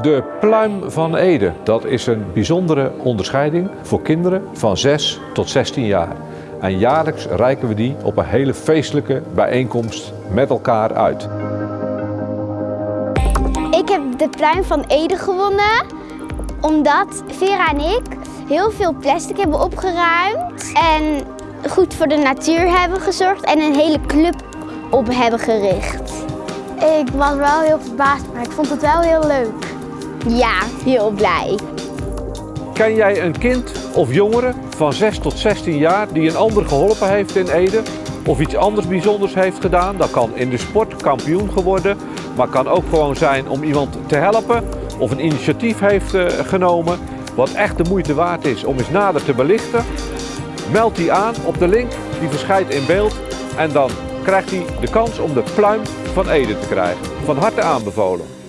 De Pluim van Ede, dat is een bijzondere onderscheiding voor kinderen van 6 tot 16 jaar. En jaarlijks reiken we die op een hele feestelijke bijeenkomst met elkaar uit. Ik heb de pluim van Ede gewonnen omdat Vera en ik heel veel plastic hebben opgeruimd en goed voor de natuur hebben gezorgd en een hele club op hebben gericht. Ik was wel heel verbaasd, maar ik vond het wel heel leuk. Ja, heel blij. Ken jij een kind of jongere van 6 tot 16 jaar die een ander geholpen heeft in Ede? Of iets anders bijzonders heeft gedaan? Dat kan in de sport kampioen geworden, maar kan ook gewoon zijn om iemand te helpen. Of een initiatief heeft eh, genomen wat echt de moeite waard is om eens nader te belichten. Meld die aan op de link, die verschijnt in beeld. En dan krijgt hij de kans om de pluim van Ede te krijgen. Van harte aanbevolen.